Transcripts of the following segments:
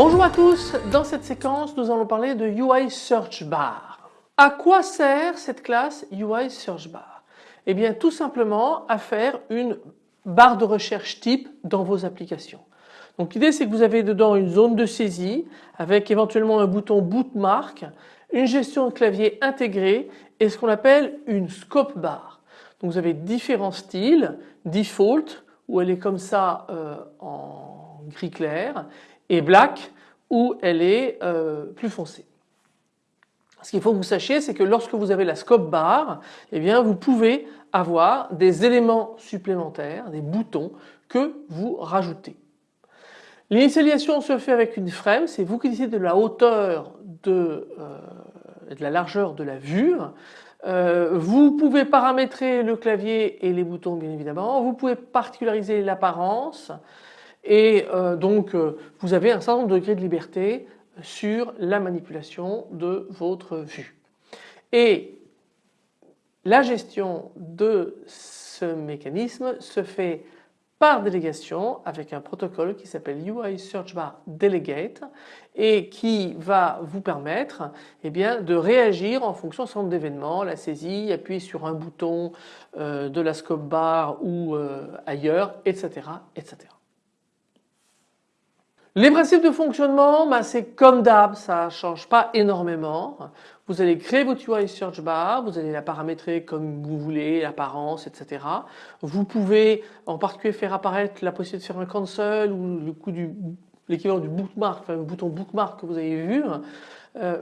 Bonjour à tous, dans cette séquence nous allons parler de UI Search Bar. À quoi sert cette classe UI Search Bar? Eh bien tout simplement à faire une barre de recherche type dans vos applications. Donc l'idée c'est que vous avez dedans une zone de saisie avec éventuellement un bouton bootmark, une gestion de clavier intégrée et ce qu'on appelle une scope bar. Donc vous avez différents styles, default où elle est comme ça euh, en gris clair et black où elle est euh, plus foncée. Ce qu'il faut que vous sachiez c'est que lorsque vous avez la scope bar, eh bien vous pouvez avoir des éléments supplémentaires, des boutons que vous rajoutez. L'initialisation se fait avec une frame, c'est vous qui décidez de la hauteur de, euh, de la largeur de la vue. Euh, vous pouvez paramétrer le clavier et les boutons bien évidemment, vous pouvez particulariser l'apparence, et euh, donc vous avez un certain nombre de degrés de liberté sur la manipulation de votre vue. Et la gestion de ce mécanisme se fait par délégation avec un protocole qui s'appelle UI Search Bar Delegate et qui va vous permettre eh de réagir en fonction certain nombre d'événements, la saisie, appuyer sur un bouton euh, de la scope bar ou ailleurs, etc., etc. Les principes de fonctionnement, bah, c'est comme d'hab, ça ne change pas énormément. Vous allez créer votre UI Search Bar, vous allez la paramétrer comme vous voulez, l'apparence, etc. Vous pouvez en particulier faire apparaître la possibilité de faire un cancel ou le coup du l'équivalent du bookmark, enfin le bouton bookmark que vous avez vu. Euh,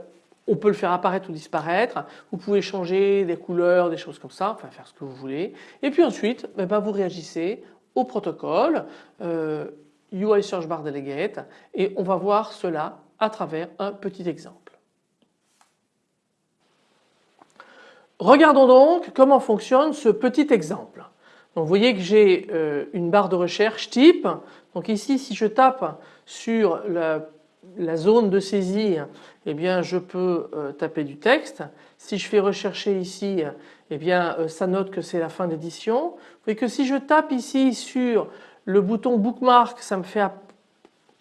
on peut le faire apparaître ou disparaître. Vous pouvez changer des couleurs, des choses comme ça, enfin faire ce que vous voulez. Et puis ensuite, eh ben, vous réagissez au protocole. Euh, UI Search Bar Delegate et on va voir cela à travers un petit exemple. Regardons donc comment fonctionne ce petit exemple. Donc vous voyez que j'ai euh, une barre de recherche type. Donc ici si je tape sur la, zone de saisie eh bien je peux euh, taper du texte. Si je fais rechercher ici eh bien euh, ça note que c'est la fin d'édition. Vous voyez que si je tape ici sur le bouton bookmark, ça me fait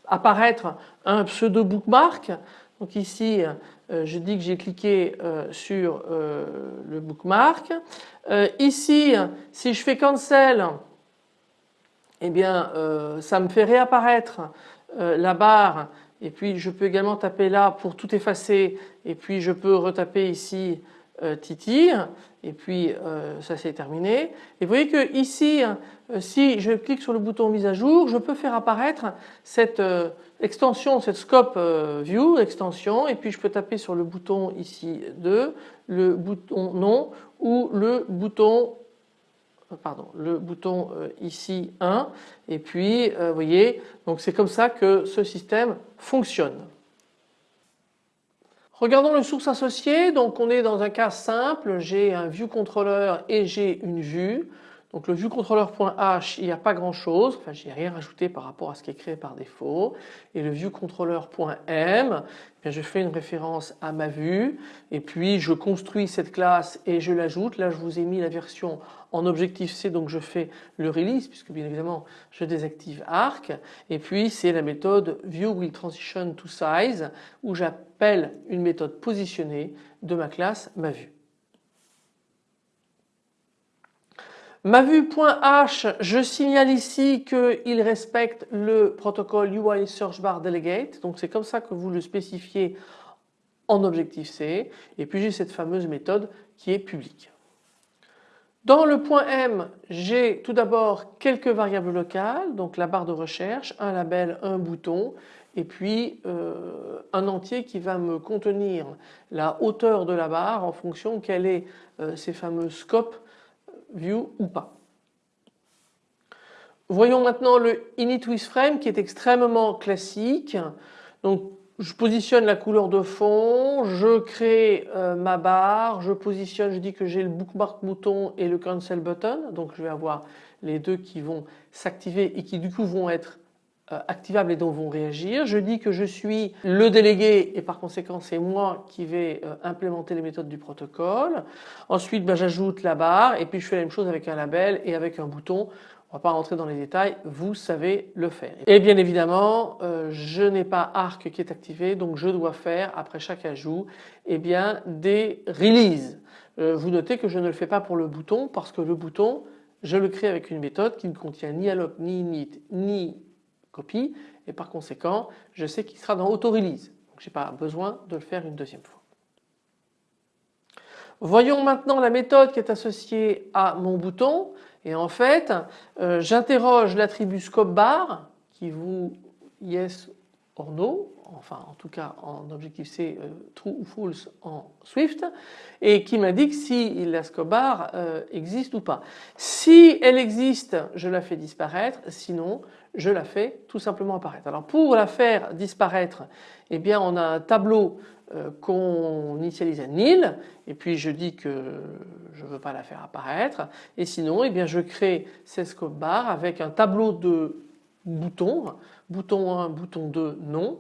apparaître un pseudo bookmark. Donc ici, euh, je dis que j'ai cliqué euh, sur euh, le bookmark. ici, si je fais cancel, eh bien, ça me fait réapparaître la barre et puis je peux également taper là pour tout effacer et puis je peux retaper ici euh, Titi et puis euh, ça c'est terminé. Et vous voyez que ici euh, si je clique sur le bouton mise à jour je peux faire apparaître cette extension, cette scope view extension et puis je peux taper sur le bouton ici 2, le bouton non ou le bouton pardon, le bouton ici 1 et puis vous voyez donc c'est comme ça que ce système fonctionne. Regardons le source associé, donc on est dans un cas simple, j'ai un view controller et j'ai une vue. Donc le viewcontroller.h, il n'y a pas grand chose, enfin j'ai rien rajouté par rapport à ce qui est créé par défaut. Et le viewcontroller.m, eh je fais une référence à ma vue et puis je construis cette classe et je l'ajoute. Là je vous ai mis la version en objectif C donc je fais le release puisque bien évidemment je désactive arc et puis c'est la méthode viewWillTransitionToSize où j'appelle une méthode positionnée de ma classe ma vue. Ma vue.h, je signale ici qu'il respecte le protocole UI Search Bar Delegate. Donc c'est comme ça que vous le spécifiez en objectif C. Et puis j'ai cette fameuse méthode qui est publique. Dans le point M, j'ai tout d'abord quelques variables locales, donc la barre de recherche, un label, un bouton et puis euh, un entier qui va me contenir la hauteur de la barre en fonction quel est euh, ces fameux scopes view ou pas. Voyons maintenant le init with frame qui est extrêmement classique. Donc je positionne la couleur de fond, je crée euh, ma barre, je positionne, je dis que j'ai le bookmark bouton et le cancel button. Donc je vais avoir les deux qui vont s'activer et qui du coup vont être activables et dont vont réagir. Je dis que je suis le délégué et par conséquent c'est moi qui vais euh, implémenter les méthodes du protocole. Ensuite ben, j'ajoute la barre et puis je fais la même chose avec un label et avec un bouton. On ne va pas rentrer dans les détails, vous savez le faire. Et bien évidemment, euh, je n'ai pas Arc qui est activé, donc je dois faire après chaque ajout eh bien, des releases. vous notez que je ne le fais pas pour le bouton parce que le bouton, je le crée avec une méthode qui ne contient ni alloc, ni init, ni copie et par conséquent je sais qu'il sera dans auto-release. Donc je n'ai pas besoin de le faire une deuxième fois. Voyons maintenant la méthode qui est associée à mon bouton et en fait euh, j'interroge l'attribut scope bar qui vous yes or no enfin en tout cas en Objective-C euh, true ou false en Swift et qui m'indique si la scope bar euh, existe ou pas. Si elle existe je la fais disparaître sinon je la fais tout simplement apparaître. Alors pour la faire disparaître eh bien on a un tableau euh, qu'on initialise à nil et puis je dis que je ne veux pas la faire apparaître et sinon eh bien je crée ces scope bar avec un tableau de boutons, bouton 1, bouton 2, non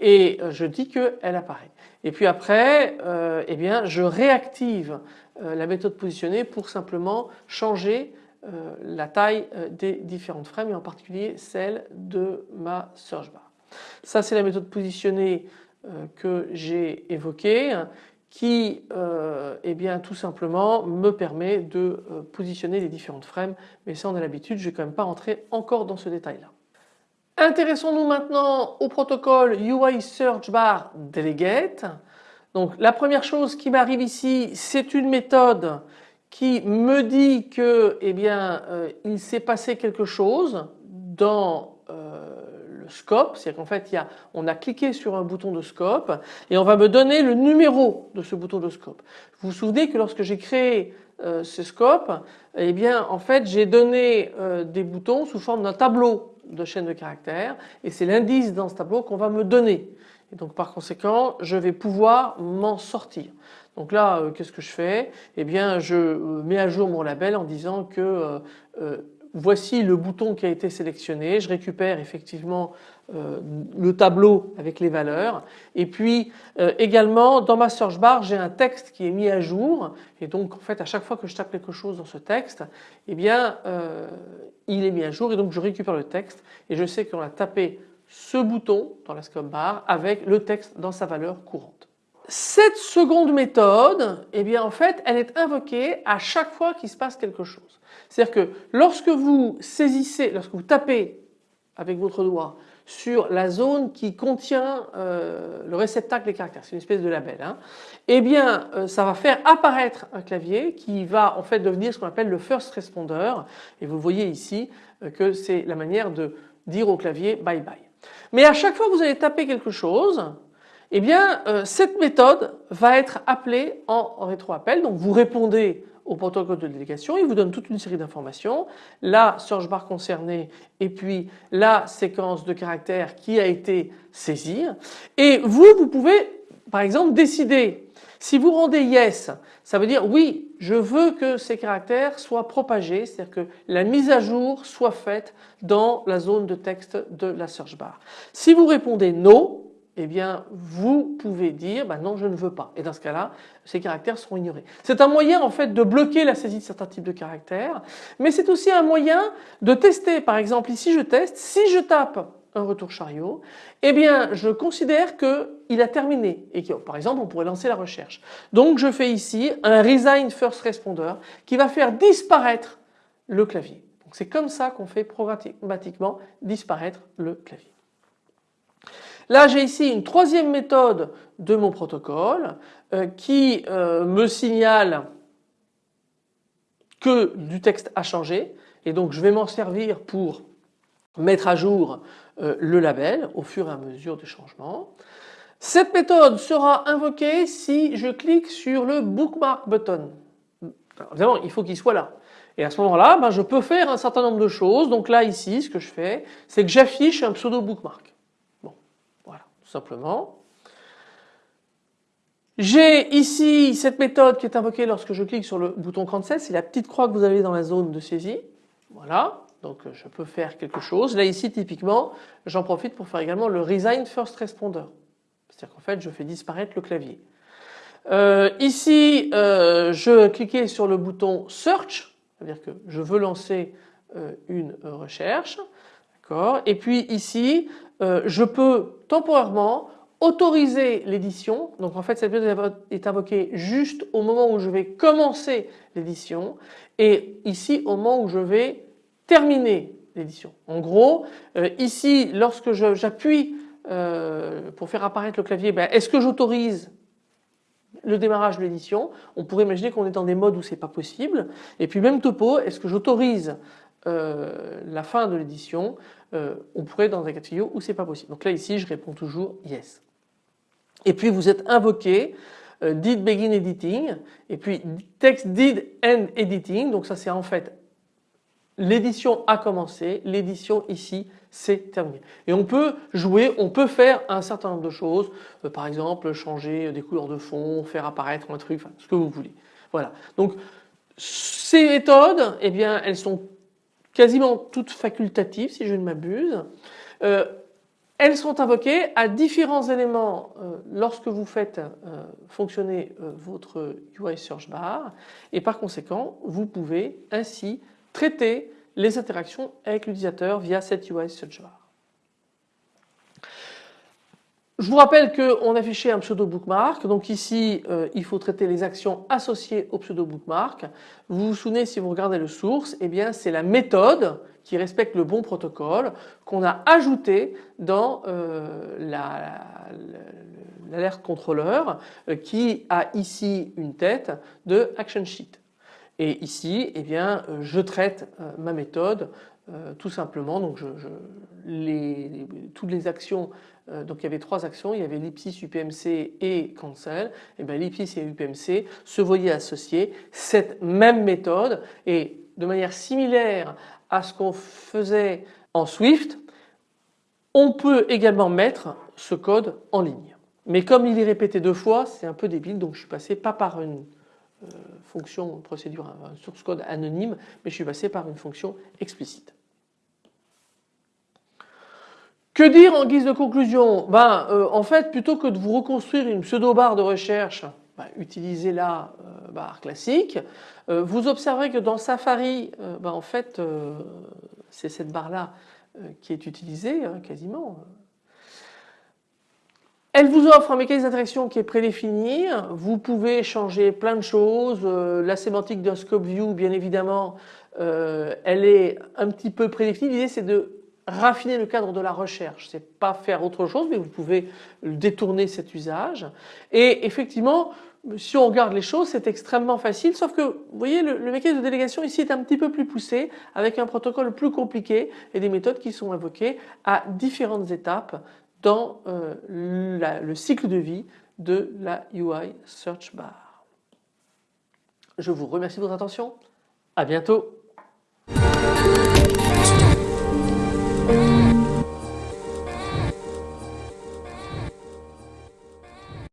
et euh, je dis qu'elle apparaît. Et puis après euh, eh bien je réactive la méthode positionnée pour simplement changer euh, la taille euh, des différentes frames et en particulier celle de ma search bar. Ça c'est la méthode positionnée euh, que j'ai évoquée qui eh bien, tout simplement me permet de positionner les différentes frames mais ça on a l'habitude, je ne vais quand même pas rentrer encore dans ce détail là. Intéressons-nous maintenant au protocole UI Search Bar Delegate. Donc la première chose qui m'arrive ici c'est une méthode qui me dit que eh bien euh, il s'est passé quelque chose dans euh, le scope, c'est-à-dire qu'en fait il y a, on a cliqué sur un bouton de scope et on va me donner le numéro de ce bouton de scope. Vous vous souvenez que lorsque j'ai créé euh, ce scope, eh bien en fait j'ai donné des boutons sous forme d'un tableau de chaîne de caractères et c'est l'indice dans ce tableau qu'on va me donner. Et donc par conséquent je vais pouvoir m'en sortir. Donc là, euh, qu'est-ce que je fais? Eh bien, je euh, mets à jour mon label en disant que euh, voici le bouton qui a été sélectionné. Je récupère effectivement le tableau avec les valeurs. Et puis également, dans ma search bar, j'ai un texte qui est mis à jour. Et donc, en fait, à chaque fois que je tape quelque chose dans ce texte, eh bien, il est mis à jour. Et donc, je récupère le texte et je sais qu'on a tapé ce bouton dans la scope bar avec le texte dans sa valeur courante. Cette seconde méthode, eh bien en fait, elle est invoquée à chaque fois qu'il se passe quelque chose. C'est-à-dire que lorsque vous saisissez, lorsque vous tapez avec votre doigt sur la zone qui contient euh, le réceptacle des caractères, c'est une espèce de label, hein, eh bien euh, ça va faire apparaître un clavier qui va en fait devenir ce qu'on appelle le first responder et vous voyez ici euh, que c'est la manière de dire au clavier bye bye. Mais à chaque fois que vous allez taper quelque chose, eh bien euh, cette méthode va être appelée en rétroappel. Donc vous répondez au protocole de délégation, il vous donne toute une série d'informations, la search bar concernée et puis la séquence de caractères qui a été saisie. Et vous, vous pouvez par exemple décider si vous rendez yes, ça veut dire oui, je veux que ces caractères soient propagés, c'est-à-dire que la mise à jour soit faite dans la zone de texte de la search bar. Si vous répondez no, eh bien vous pouvez dire bah non je ne veux pas et dans ce cas-là ces caractères seront ignorés. C'est un moyen en fait de bloquer la saisie de certains types de caractères mais c'est aussi un moyen de tester par exemple ici je teste si je tape un retour chariot eh bien je considère qu'il a terminé et par exemple on pourrait lancer la recherche. Donc je fais ici un resign first responder qui va faire disparaître le clavier. C'est comme ça qu'on fait programmatiquement disparaître le clavier. Là j'ai ici une troisième méthode de mon protocole euh, qui euh, me signale que du texte a changé et donc je vais m'en servir pour mettre à jour euh, le label au fur et à mesure des changements. Cette méthode sera invoquée si je clique sur le bookmark button. Alors, évidemment il faut qu'il soit là. Et à ce moment-là, ben, je peux faire un certain nombre de choses. Donc là ici ce que je fais c'est que j'affiche un pseudo bookmark simplement. J'ai ici cette méthode qui est invoquée lorsque je clique sur le bouton cancel, c'est la petite croix que vous avez dans la zone de saisie. Voilà. Donc je peux faire quelque chose. Là ici typiquement j'en profite pour faire également le Resign First Responder. C'est-à-dire qu'en fait je fais disparaître le clavier. Euh, ici euh, je cliquais sur le bouton Search, c'est-à-dire que je veux lancer euh, une recherche. Et puis ici je peux temporairement autoriser l'édition. Donc en fait cette méthode est invoquée juste au moment où je vais commencer l'édition et ici au moment où je vais terminer l'édition. En gros euh, ici lorsque j'appuie euh, pour faire apparaître le clavier, ben, est-ce que j'autorise le démarrage de l'édition? On pourrait imaginer qu'on est dans des modes où c'est pas possible. Et puis même topo, est-ce que j'autorise euh, la fin de l'édition On pourrait dans un cas de figure où c'est pas possible. Donc là ici je réponds toujours yes. Et puis vous êtes invoqué euh, did begin editing et puis text did end editing. Donc ça c'est en fait l'édition a commencé, l'édition ici c'est terminé. Et on peut jouer, on peut faire un certain nombre de choses, euh, par exemple changer des couleurs de fond, faire apparaître un truc, enfin, ce que vous voulez. Voilà. Donc ces méthodes, eh bien elles sont quasiment toutes facultatives si je ne m'abuse. Euh, elles sont invoquées à différents éléments euh, lorsque vous faites euh, fonctionner votre UI Search Bar et par conséquent vous pouvez ainsi traiter les interactions avec l'utilisateur via cette UI Search Bar. Je vous rappelle qu'on affichait un pseudo bookmark, donc ici il faut traiter les actions associées au pseudo bookmark. Vous vous souvenez si vous regardez le source, eh bien c'est la méthode qui respecte le bon protocole qu'on a ajouté dans euh, l'alerte contrôleur euh, qui a ici une tête de action sheet. Et ici, eh bien, euh, je traite ma méthode tout simplement. Donc, toutes les actions, donc il y avait trois actions, il y avait l'ipsis, UPMC et cancel. Et eh bien l'ipsis et UPMC se voyaient associer cette même méthode et de manière similaire à ce qu'on faisait en Swift, on peut également mettre ce code en ligne. Mais comme il est répété deux fois, c'est un peu débile, donc je suis passé pas par une euh, fonction procédure, un source code anonyme, mais je suis passé par une fonction explicite. Que dire en guise de conclusion? Ben, euh, En fait, plutôt que de vous reconstruire une pseudo-barre de recherche, ben, utilisez la euh, barre classique. Euh, vous observerez que dans Safari, ben, en fait, c'est cette barre-là qui est utilisée hein, quasiment. Elle vous offre un mécanisme d'interaction qui est prédéfini. Vous pouvez changer plein de choses. la sémantique d'un scope view, bien évidemment, elle est un petit peu prédéfinie. L'idée, c'est de raffiner le cadre de la recherche, c'est pas faire autre chose, mais vous pouvez détourner cet usage. Et effectivement, si on regarde les choses, c'est extrêmement facile, sauf que vous voyez le, mécanisme de délégation ici est un petit peu plus poussé, avec un protocole plus compliqué et des méthodes qui sont invoquées à différentes étapes dans euh, le cycle de vie de la UI Search Bar. Je vous remercie de votre attention, à bientôt.